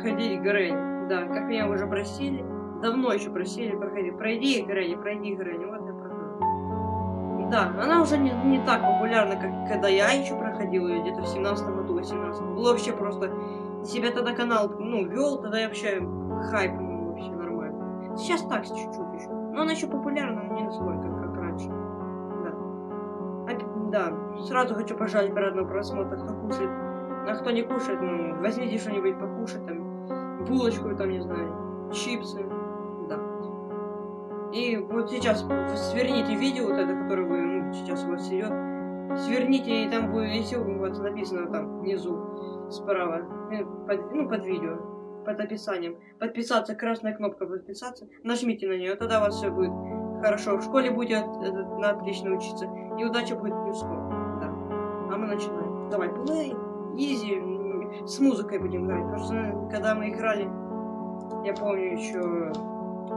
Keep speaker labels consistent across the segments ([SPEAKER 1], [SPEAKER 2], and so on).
[SPEAKER 1] проходить Грэнни. Да, как меня уже просили. Давно еще просили проходить. Пройди Грэнни, пройди Грэнни. Вот я прохожу. Да, она уже не, не так популярна, как когда я еще проходил ее где-то в 17 году, 18 Было вообще просто... Себя тогда канал, ну, вел, тогда я вообще хайп, ну, вообще нормально. Сейчас так, чуть-чуть еще. Но она еще популярна, но не настолько, как раньше. Да. А, да, сразу хочу пожать приятного просмотра, кто кушает. А кто не кушает, ну, возьмите что-нибудь покушать, там, булочку, там, не знаю, чипсы. Да. И вот сейчас сверните видео, вот это, которое вы, ну, сейчас у вас идет. Сверните, и там будет, если у вас написано там внизу, справа, э, под, ну, под видео, под описанием. Подписаться, красная кнопка подписаться. Нажмите на нее, тогда у вас все будет хорошо. В школе будете на отлично учиться. И удача будет плюсом. Да. А мы начинаем. Давай, play, easy. С музыкой будем играть. Потому что когда мы играли, я помню еще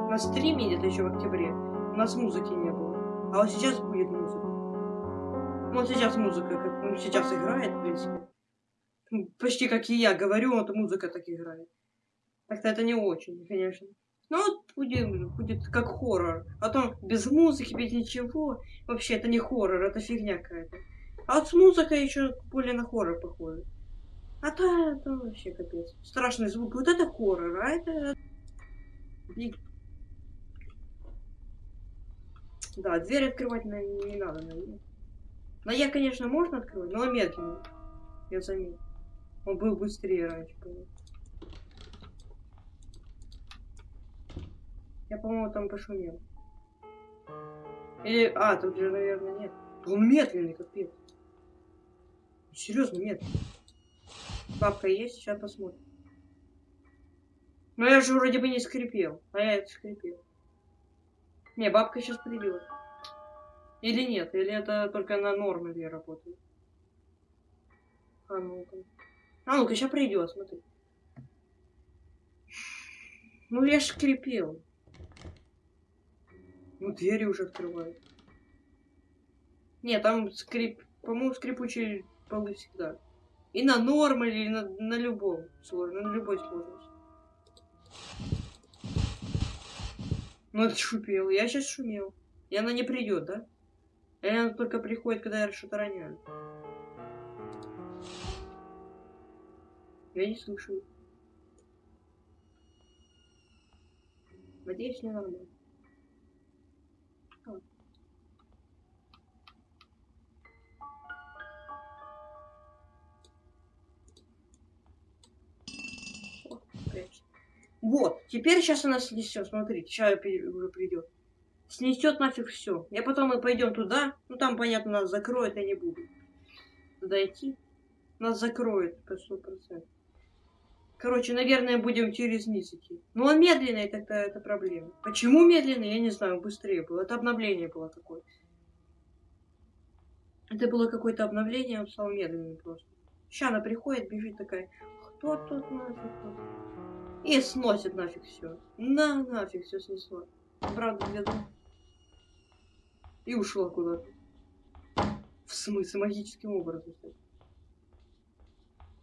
[SPEAKER 1] на стриме где-то еще в октябре, у нас музыки не было. А вот сейчас будет музыка. Вот сейчас музыка, как ну, сейчас играет, в принципе. Почти как и я говорю, вот музыка так играет. Так-то это не очень, конечно. Но вот будет, будет как хоррор. А то без музыки, без ничего. Вообще, это не хоррор, это фигня какая-то. А вот с музыкой еще более на хоррор похоже. А то это вообще капец. Страшный звук. Вот это хоррор, а это... Да, дверь открывать не, не надо, наверное. Но я, конечно, можно открывать, но медленно. Я заметил. Он был быстрее раньше, по-моему. Я, по-моему, там пошумел. Или... А, тут же, наверное, нет. Он медленный, капец. Серьезно, медленный. Бабка есть, сейчас посмотрим. Но я же вроде бы не скрипел. А я это скрипел. Не, бабка сейчас придет. Или нет? Или это только на нормале работает? А ну-ка. А ну-ка, сейчас придет, смотри. Ну я ж скрипел. Ну двери уже открывают. Нет, там скрип... По-моему, скрипучие полы всегда. И на нормале, и на, на любом сложно, на любой сложности. Ну это шупел. Я сейчас шумел. И она не придет, да? И она только приходит, когда я что-то роняю. Я не слушаю. Надеюсь, не нормально. Вот, теперь сейчас она снесет, смотрите, сейчас уже придет. Снесет нафиг все. Я потом мы пойдем туда, ну там, понятно, нас закроют, я не буду идти. Нас закроют по сто процентов. Короче, наверное, будем через низ идти. Но он медленный, тогда это проблема. Почему медленный, я не знаю, быстрее было. Это обновление было такое. Это было какое-то обновление, он стал медленный просто. Сейчас она приходит, бежит такая, кто тут нафиг? И сносит нафиг все. На, нафиг все снесло. Правда, где-то. И ушла куда-то. В смысле, магическим образом.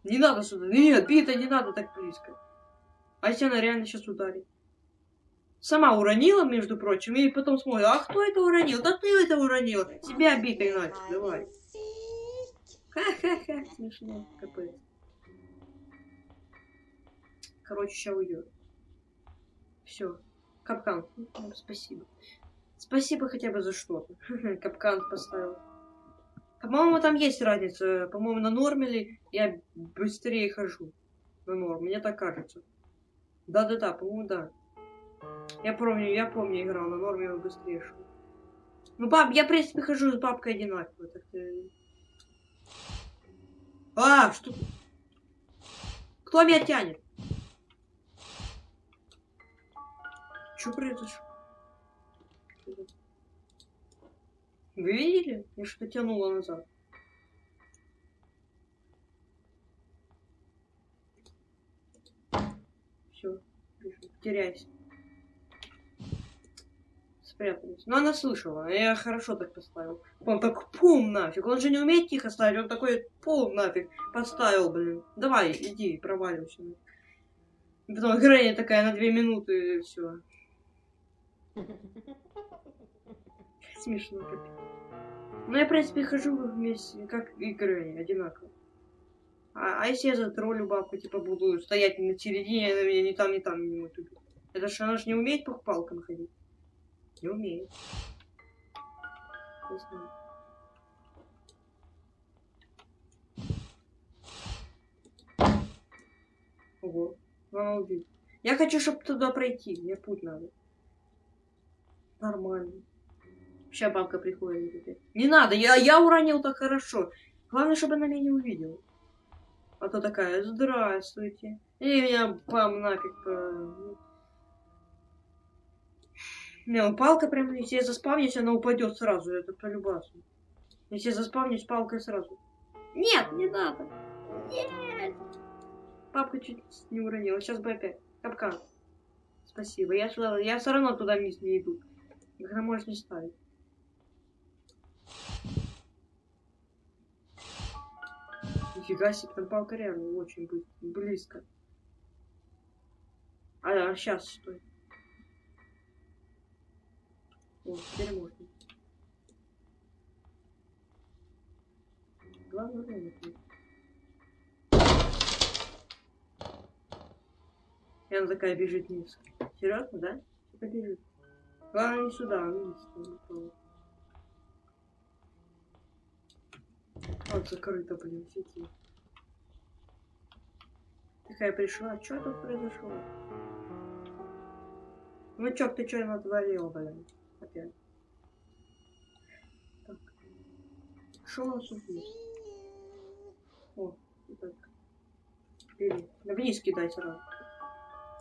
[SPEAKER 1] Не надо сюда. Нет, Пита, не надо так близко. А если она реально сейчас ударит? Сама уронила, между прочим, и потом смотрит, а кто это уронил? Да ты это уронил. Себя битой нафиг, давай. Ха-ха-ха, смешно, капец. Короче, сейчас уйдет. Все. Капкан. Ну, спасибо. Спасибо хотя бы за что-то. Капкан поставил. По-моему, там есть разница. По-моему, на нормале я быстрее хожу. На норм, мне так кажется. Да-да-да, по-моему, да. Я помню, я помню, играл на норме, я быстрее шел. Ну, баб, я, в принципе, хожу с бабкой одинаково. Так -то... А, что? Кто меня тянет? Что произошло? Вы видели? Я что-то тянула назад. Все, теряйся. Спрятались. Но она слышала, я хорошо так поставил. Он так пум нафиг. Он же не умеет тихо ставить, он такой пум нафиг поставил, блин. Давай, иди, проваливайся. Потом Грэнни такая на две минуты и все. Смешно, капец. Ну, я, в принципе, хожу вместе, как и Грэнни, одинаково. А, а если я затроллю бабку, типа, буду стоять на середине, она меня ни там, ни там не будет. Это же она же не умеет по палкам ходить. Не умеет. Не знаю. Ого, она убит. Я хочу, чтобы туда пройти. Мне путь надо. Нормально. Сейчас бабка приходит. Не надо, я, я уронил так хорошо. Главное, чтобы она меня не увидела. А то такая, здравствуйте. И меня пам нафиг по... Не, ну палка прям, если я заспавнюсь, она упадет сразу, это полюбасно. Если я заспавнюсь, палкой сразу. Нет, не надо. Нет. Папка чуть не уронила. Сейчас бы опять. Капкан. Спасибо. Я, я все равно туда вниз не иду. Их можешь не ставить. Нифига себе, там палка реально очень близко. А, а сейчас стой. О, теперь можно. Главное время. И она такая бежит вниз. Серьезно, да? Типа бежит. Главное не сюда, а вниз. Вот закрыто, блин, сети. Такая пришла, что тут произошло? Ну чё, ты что натворил, блин? Опять. Так. Что у нас? О, так. Бери. Вниз кидай сразу.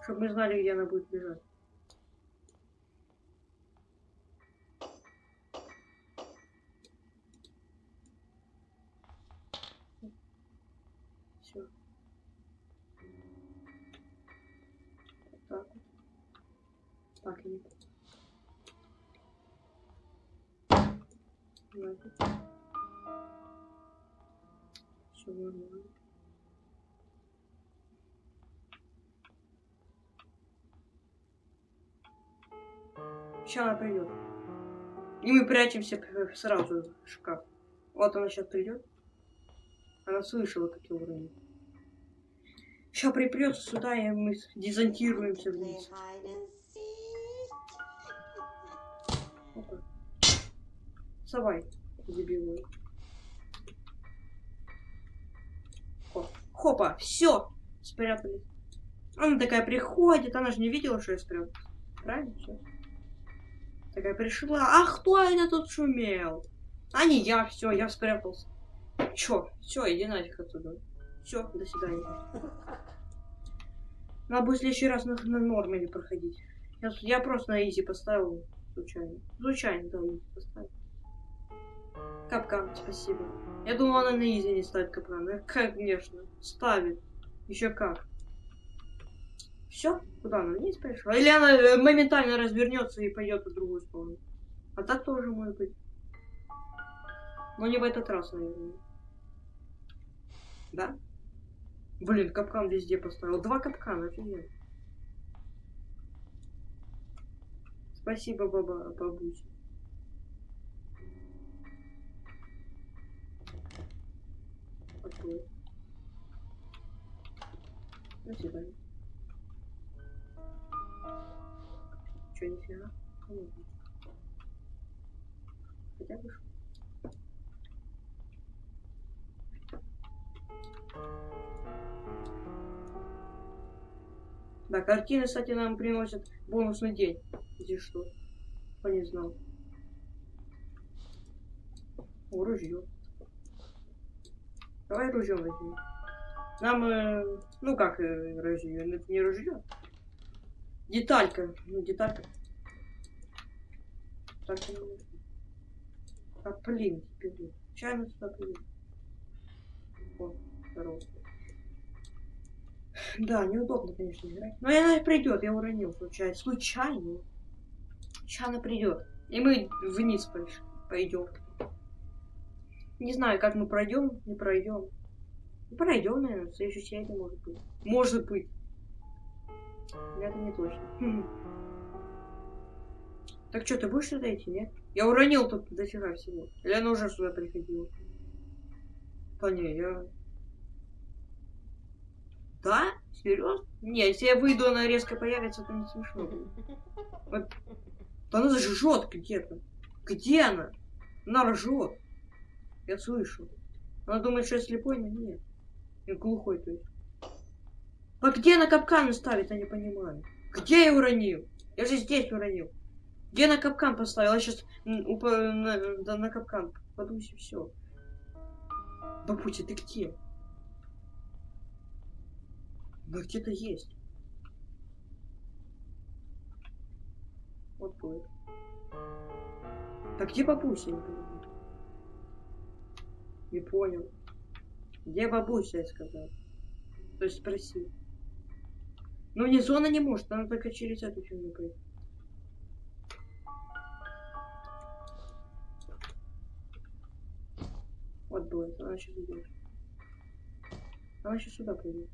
[SPEAKER 1] Чтобы мы знали, где она будет бежать. Сейчас она придет. И мы прячемся сразу в шкаф. Вот она сейчас придет. Она слышала, как я уронил. Сейчас припрется сюда, и мы дезонтируемся вниз. Опа. Вставай, дебилы. Хопа, все, спрятались. Она такая приходит, она же не видела, что я спрятался. Правильно? Все. Такая пришла. А кто это тут шумел? А не я, все, я спрятался. Чё? Все, иди нафиг отсюда. Все, до свидания. Надо будет в следующий раз на, на норме проходить. Я, я просто на easy поставил случайно. Случайно, да, easy поставил. Капкан, спасибо. Я думал, она на easy не ставит капкан. Конечно, ставит. Еще как. Все? Куда она вниз пошла? Или она э, моментально развернется и пойдет в другую сторону? А так тоже может быть. Но не в этот раз, наверное. Да? Блин, капкан везде поставил. Два капкана, офигенно. Спасибо, баба, бабуся. Открой. Свидания. Че, нифига? Хотя бы Да, картины, кстати, нам приносят бонусный день. Здесь что? Кто не знал. О, ружье. Давай ружье возьмем. Нам, э, ну как э, ружье, это не ружье. Деталька. Ну, деталька. Так, ну... А, блин, блин. Чайно сюда блин. О, здорово. Да, неудобно, конечно, играть. Но она придет, я уронил случайно. Случайно. Она придет. И мы вниз пойдем. Не знаю, как мы пройдем, не пройдем. Пройдем, наверное, в следующей серии может быть. Может быть. Это не точно. Так что, ты будешь сюда идти, нет? Я уронил тут дофига всего. Или она уже сюда приходила? Да не, я... Да? Серьезно? Не, если я выйду, она резко появится, то не смешно будет. Вот. Да она жжет где-то. Где она? Она ржет. Я слышу. Она думает, что я слепой, но нет. Я глухой, то есть. А где она капканы ставит, я не понимаю. Где я уронил? Я же здесь уронил. Где на капкан поставил? Я сейчас уп... на, да, на капкан подусь и все. Бабутя, ты где? Да где-то есть. Вот будет. Так где бабуся? Не, не понял. Где бабуся, я сказал. То есть спроси. Ну не зона не может, она только через эту фигню пройти. Вот будет, она сейчас идет. Она сейчас сюда придет.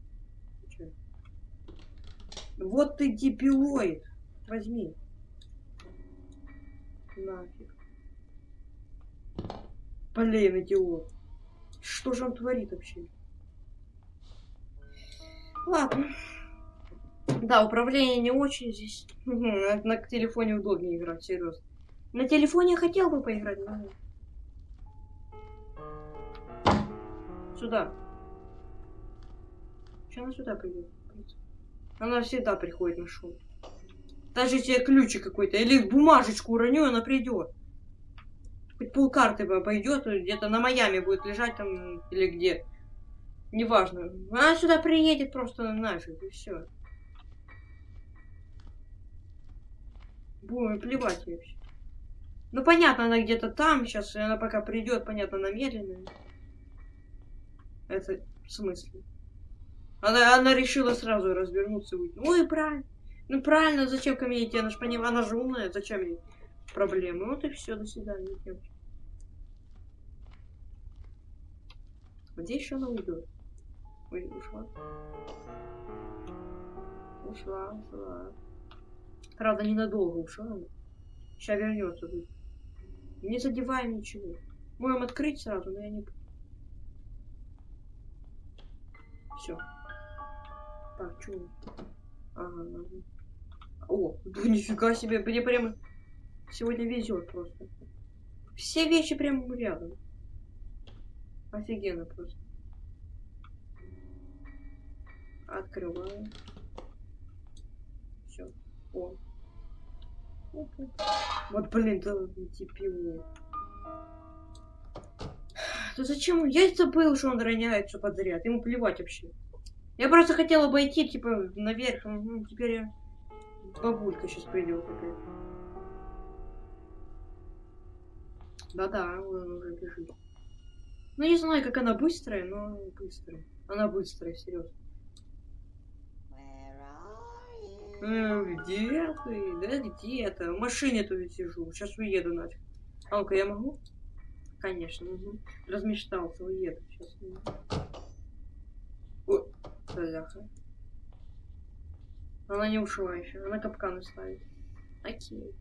[SPEAKER 1] Вот ты дебилоид. Возьми. Нафиг. Блин, идиот. Что же он творит вообще? Ладно. Да, управление не очень здесь. На телефоне удобнее играть, серьезно. На телефоне я хотел бы поиграть, но... Сюда. Че она сюда придет? Она всегда приходит на шоу. Даже я ключик какой-то или бумажечку уроню, она придет. Хоть полкарты пойдет, где-то на Майами будет лежать там или где. Неважно. Она сюда приедет просто нафиг, и все. Будем плевать вообще. Ну понятно, она где-то там сейчас, и она пока придет, понятно, она медленная. Это в смысле? Она, она решила сразу развернуться и уйти. Ой, правильно. Ну правильно, зачем ко мне идти? Она же понимает, она же умная, зачем ей проблемы? Вот и все, до свидания, девочки. Где еще она уйдет? Ой, ушла. Ушла, ушла. Правда, ненадолго ушла. Сейчас вернется. Не задеваем ничего. Можем открыть сразу, но я не... Все. Так, что? Ага, О, да нифига себе, мне прямо сегодня везет просто. Все вещи прямо рядом. Офигенно просто. Открываю. Все. О. Вот, блин, да типило. Да зачем? Я забыл, что он роняет все подряд. Ему плевать вообще. Я просто хотел обойти, типа, наверх. Ну, теперь я... бабулька сейчас придет. Да-да, он уже бежит. Ну, не знаю, как она быстрая, но быстрая. Она быстрая, серьезно. Э, где ты? Да где то В машине тут сижу. Сейчас уеду нафиг. А ну-ка, я могу? Конечно, угу. Размечтался, уеду. Сейчас. О, бляха. Она не ушла еще. Она капканы ставит. Окей.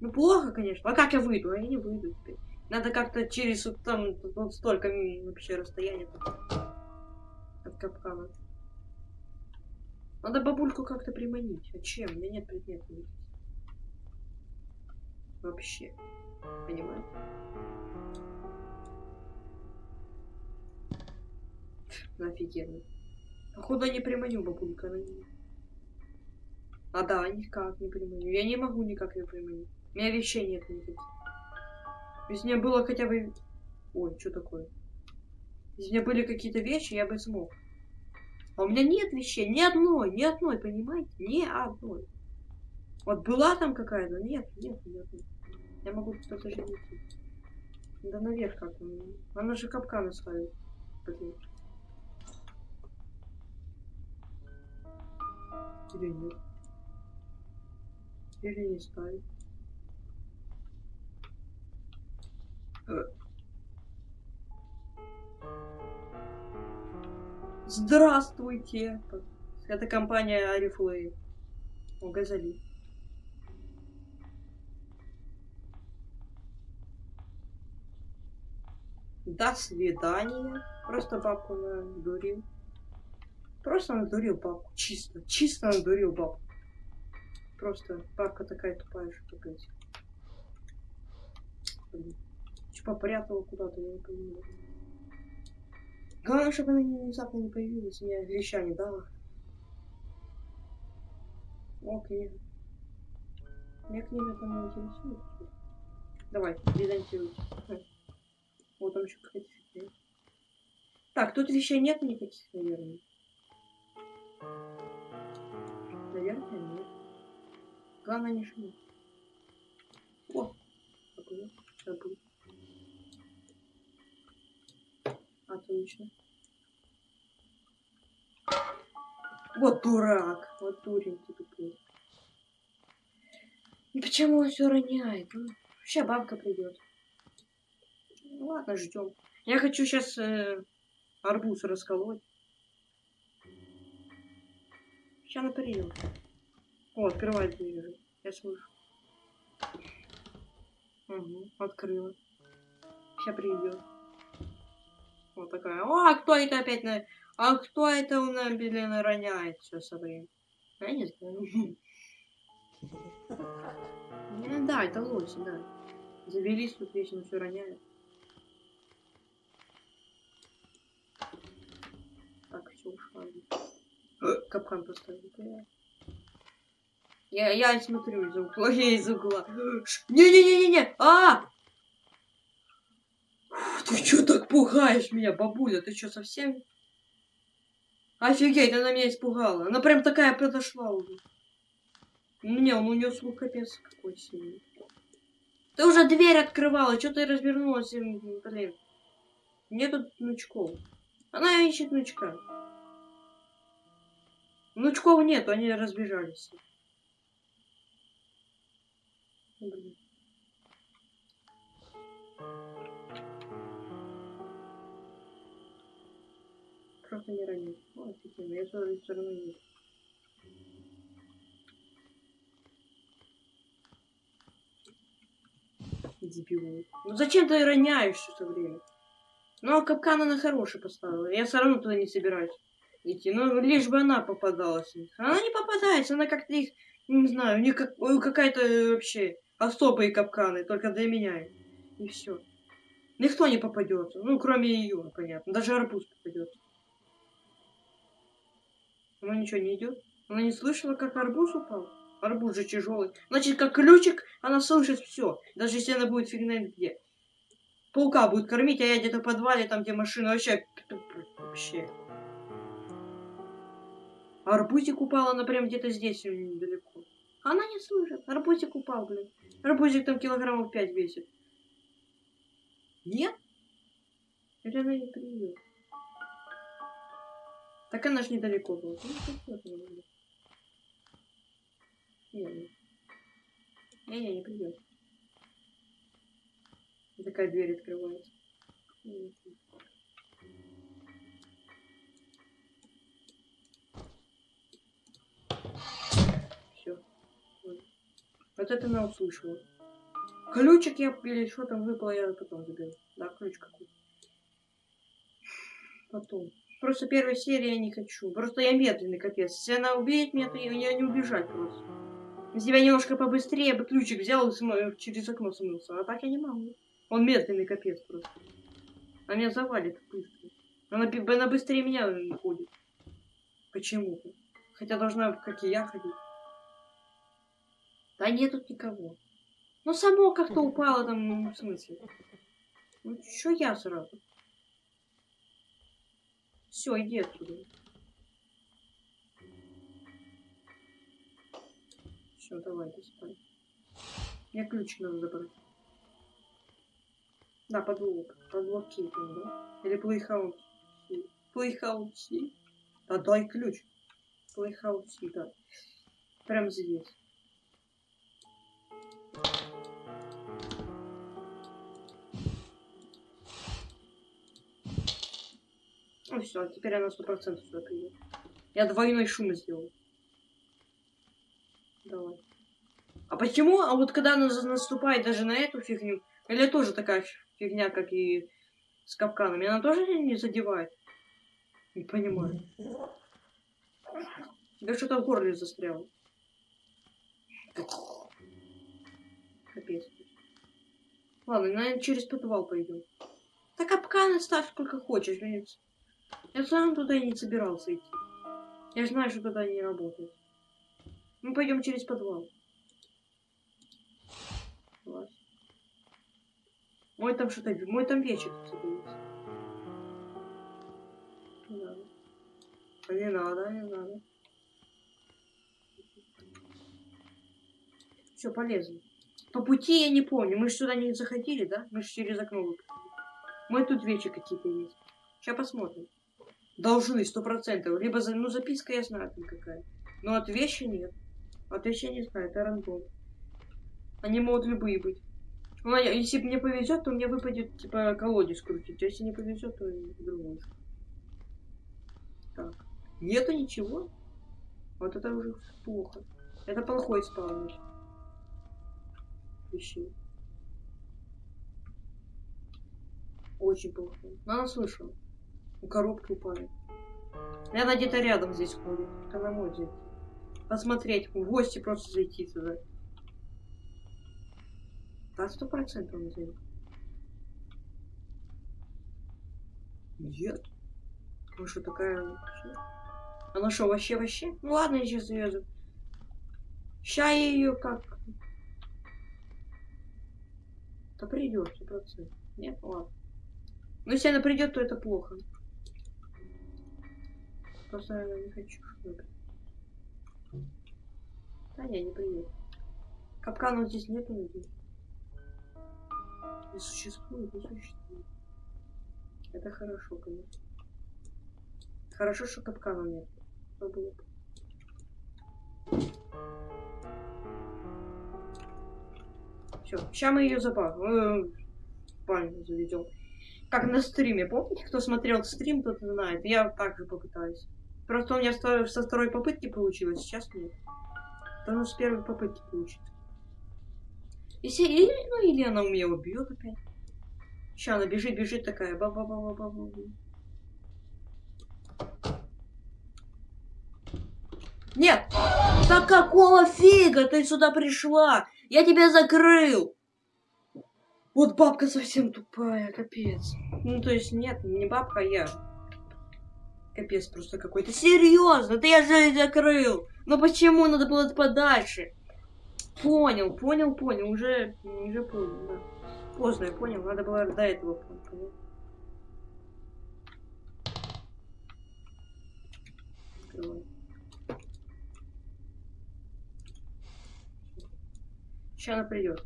[SPEAKER 1] Ну, плохо, конечно. А как я выйду? А я не выйду теперь. Надо как-то через вот там вот столько вообще расстояния от капкана. Надо бабульку как-то приманить. А чем? У меня нет предметов. Вообще. Понимаете? Ну, офигенно. Походу, не приманю бабулька на нее. А да, никак не приманю. Я не могу никак ее приманить. У меня вещей нет никаких. Если у меня было хотя бы... Ой, что такое? Если у меня были какие-то вещи, я бы смог. А у меня нет вещей, ни одной, ни одной, понимаете? Ни одной. Вот была там какая-то, нет, нет, нет. Я могу что-то же. Да наверх как-то. Она же капканы ставит. Блин. Или нет? Или не ставит? Э. Здравствуйте! Это компания Арифлей. О, газоли. До свидания. Просто бабку надурил. Просто надурил бабку. Чисто. Чисто надурил бабку. Просто бабка такая тупая, что. Блин. Че попрятала куда-то, я не понимаю. Главное, чтобы она внезапно не появилась, мне веща не дала. О, книга. Меня книга там интересует. Давай, дезонтируйте. Вот там еще какая-то фигня. Так, тут вещей нет никаких, наверное. Наверное, нет. Главное не шуметь. О, забыл, забыл. Отлично. Вот дурак, вот дурень ты тупой. И почему он все роняет? Ну, сейчас бабка придет. Ну, ладно, ждем. Я хочу сейчас э, арбуз расколоть. Сейчас она придет. О, открывает дверь. Я слышу. Угу, открыла. Сейчас придет. Вот такая. А кто это опять на... А кто это у нас, блин, роняет все со временем? Я не знаю. Да, это лось, да. Завелись тут вечно все роняют. Так, все ушла. Капкан поставил. Я, я смотрю из угла, я из угла. Не-не-не-не-не! А! Ты чё так пугаешь меня, бабуля? Ты чё, совсем... Офигеть, она меня испугала. Она прям такая подошла уже. Не, он у нее слух капец какой сильный. Ты уже дверь открывала, что ты развернулась, блин. Нету внучков. Она ищет внучка. Внучков нету, они разбежались. Блин. Просто не ранить. О, офигенно, я все равно не Дебил. Ну зачем ты роняешь все время? Ну, а капкан она хороший поставила. Я все равно туда не собираюсь идти. Ну, лишь бы она попадалась. Она не попадается, она как-то их, не знаю, у них как, какая-то вообще особые капканы, только для меня. И все. Никто не попадется. Ну, кроме ее, понятно. Даже арбуз попадется. Она ничего не идет. Она не слышала, как арбуз упал. Арбуз же тяжелый. Значит, как ключик, она слышит все. Даже если она будет фигня где. Паука будет кормить, а я где-то в подвале, там, где машина вообще... Вообще. Арбузик упал, она прям где-то здесь недалеко. Она не слышит. Арбузик упал, блин. Арбузик там килограммов пять весит. Нет? Или она не придет? Так она ж недалеко была. Ну, не, не, не придет. Такая дверь открывается. Все. Вот это она услышала. Ключик я, или что там выпало, я потом заберу. Да, ключ какой. Потом. Просто первой серии я не хочу. Просто я медленный, капец. Если она убьет меня, то я не убежать просто. Если бы я немножко побыстрее, бы ключик взял и смыл, через окно смылся. А так я не могу. Он медленный капец просто. Она меня завалит быстро. Она, она быстрее меня ходит. Почему-то. Хотя должна, как и я, ходить. Да нет тут никого. Ну, само как-то упало там, ну, в смысле. Ну, что я сразу? Все, иди оттуда. Все, давай, до свидания. Мне ключ надо забрать. Да, подлог. Подлог кейтинг, да? Или плейхаус. Playhouse. Да, дай ключ. Playhouse, да. Прям здесь. Ну все, теперь она сто процентов сюда придет. Я двойной шум сделал. Давай. А почему? А вот когда она наступает даже на эту фигню, или тоже такая фигня, как и с капканами, она тоже не задевает? Не понимаю. Да что-то в горле застряло. Капец. Ладно, наверное, через подвал пойдем. Да капканы ставь сколько хочешь. блин. Я сам туда и не собирался идти. Я знаю, что туда не работает. Мы пойдем через подвал. Класс. Мой там что-то... Мой там вечер, кстати. Не надо. Не надо. Все, полезно. По пути я не помню. Мы же сюда не заходили, да? Мы же через окно выпрыгнули. Мы тут вещи какие-то есть. Сейчас посмотрим. Должны, сто процентов. Либо, за... ну, записка я знаю там какая. Но от вещи нет. От вещи не знаю, это рандом. Они могут любые быть. Ну, а если мне повезет, то мне выпадет, типа, колодец крутить. А если не повезет, то и другой. Так. Нету ничего? Вот это уже плохо. Это плохой спаунер. Вещей. Очень плохо. Но она слышала. Коробки упали. Она где-то рядом здесь ходит. Она может. Посмотреть, в гости просто зайти туда. Да, сто процентов он зайдет. Нет. Ну что такая? Она что, вообще вообще? Ну ладно, я сейчас завезу. Ща я ее как. Да придет, сто процентов. Нет, ладно. Но если она придет, то это плохо. Просто я не хочу, чтобы. Да не, не придет. Капканов здесь нету, надеюсь. Не существует, не существует. Это хорошо, конечно. Хорошо, что капканов нет. Все, сейчас мы ее запах. Паню заведем. Как на стриме, помните, кто смотрел стрим, тот знает. Я также попытаюсь. Просто у меня со второй попытки получилось, сейчас нет. Должно с первой попытки получится. Если, или, ну, или она меня убьет опять. Сейчас она бежит, бежит такая. ба ба ба ба ба ба Нет! Да какого фига ты сюда пришла? Я тебя закрыл! Вот бабка совсем тупая, капец. Ну, то есть, нет, не бабка, а я. Капец просто какой-то. Серьезно, ты я же закрыл. Ну почему надо было подальше? Понял, понял, понял. Уже, уже понял, да. Поздно я понял, надо было до этого понять. Сейчас она придет.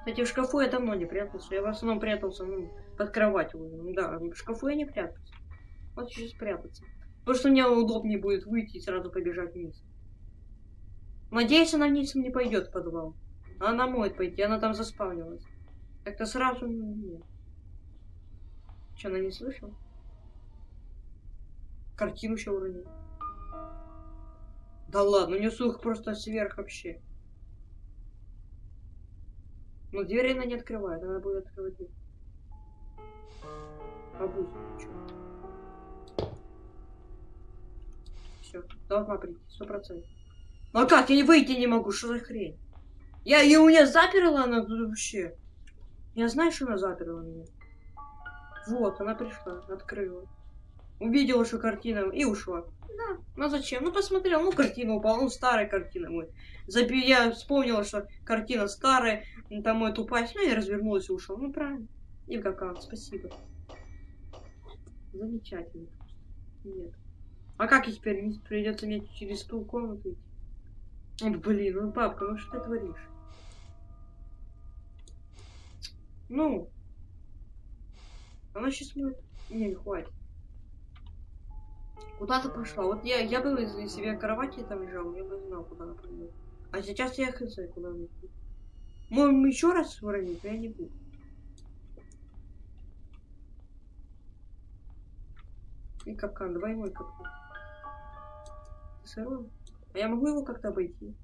[SPEAKER 1] Кстати, в шкафу я давно не прятался. Я в основном прятался ну, под кроватью. Ну, да, в шкафу я не прятался. Вот сейчас спрятаться. Потому что мне удобнее будет выйти и сразу побежать вниз. Надеюсь, она вниз не пойдет в подвал. Она может пойти, она там заспавнилась. Как-то сразу нет. Че, она не слышала? Картину еще уронил. Да ладно, у нее слух просто сверх вообще. Но дверь она не открывает, она будет открывать дверь. Обуз, чё? Все, должна прийти, сто процентов. Ну а как? Я не выйти не могу, что за хрень? Я, и у меня заперла она тут вообще. Я знаю, что она заперла меня. Вот, она пришла, открыла. Увидела, что картина, и ушла. Да, ну зачем? Ну посмотрел, ну картина упала, ну старая картина мой. Запи... Я вспомнила, что картина старая, ну, там мой тупая, ну и развернулась и ушел. Ну правильно. И в капкан, спасибо. Замечательно. Нет. А как я теперь не придется мне через ту комнату идти? О, блин, ну папка, ну что ты творишь? Ну. Она сейчас будет. Не, не хватит. Куда ты пошла? Вот я, я бы из себе кровати там лежал, я бы знал, куда она пойдет. А сейчас я хз, куда она идет. Можем еще раз уронить, я не буду. И капкан, двойной капкан. Сорвал? А я могу его как-то обойти?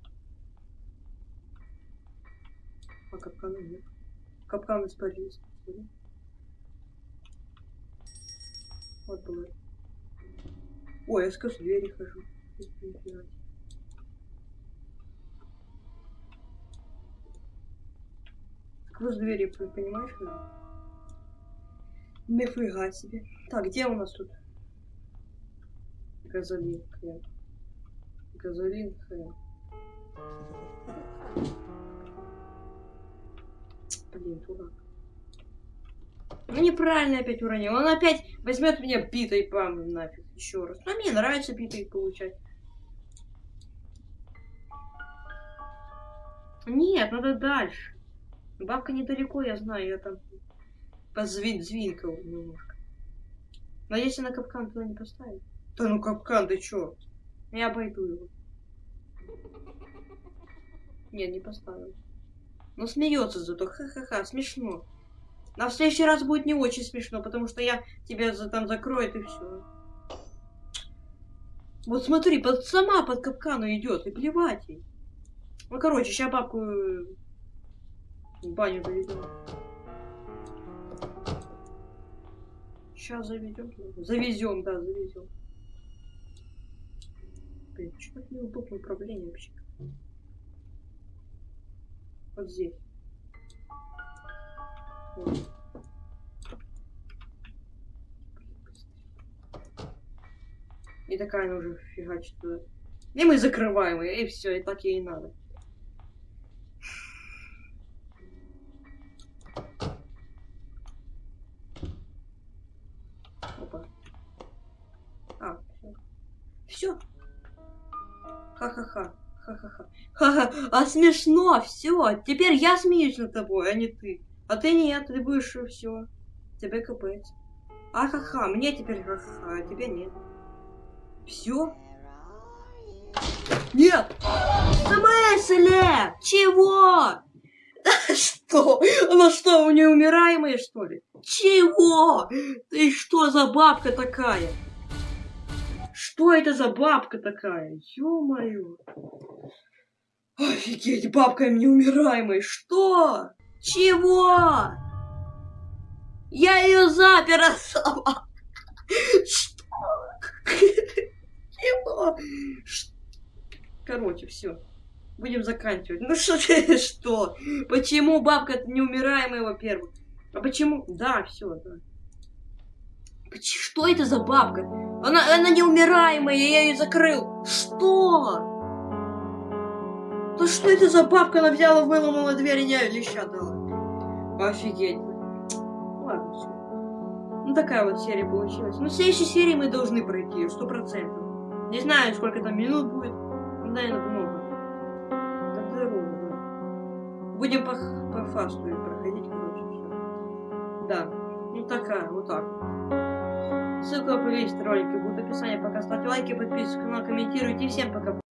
[SPEAKER 1] А капкана нет. Капкан испарился. Вот было. Ой, я сквозь двери хожу. Сквозь двери, понимаешь? Нифига себе. Так, где у нас тут? Газолин, хрен. Хрен. Блин, дурак. Ну неправильно опять уронил. Он опять возьмет меня битой пам нафиг еще раз. Но мне нравится битой получать. Нет, надо дальше. Бабка недалеко, я знаю, я там позвинкал немножко. Но если на капкан туда не поставить. Да ну капкан, ты чё? Я обойду его. Нет, не поставил. Но смеется зато. Ха-ха-ха, смешно. На следующий раз будет не очень смешно, потому что я тебя за, там закроет и все. Вот смотри, под, сама под капкану идет, и плевать ей. Ну, короче, сейчас бабку э, в баню заведем. Сейчас заведем. Завезем, да, завезем. Блин, что так неудобно управление вообще? Вот здесь. Вот. И такая она уже фигачит туда. И мы закрываем ее, и все, и так ей и надо. Ха-ха-ха. Ха-ха-ха. Ха-ха. А смешно, все. Теперь я смеюсь над тобой, а не ты. А ты нет, ты будешь все. Тебе капец. А-ха-ха, мне теперь ха-ха, а тебе нет. Все? Нет! В смысле? Чего? Что? Она что, у нее умираемая, что ли? Чего? Ты что за бабка такая? Что это за бабка такая? Ё-моё. Офигеть, бабка им неумираемой. Что? Чего? Я ее запер сама. Что? Чего? Короче, все. Будем заканчивать. Ну что ты, что? Почему бабка неумираемая, во-первых? А почему? Да, все, да. Что это за бабка? Она, она неумираемая, я ее закрыл. Что? Да что это за бабка? Она взяла, выломала дверь и не леща дала. Офигеть. Ладно, все. Ну, такая вот серия получилась. Ну, в следующей серии мы должны пройти сто процентов. Не знаю, сколько там минут будет. Наверное, много. Так здорово. Будем по, по фасту проходить, короче, все. Да. Ну, такая, вот так. Ссылка по лист ролика будет в описании. Пока ставьте лайки, подписывайтесь на канал, комментируйте. Всем пока.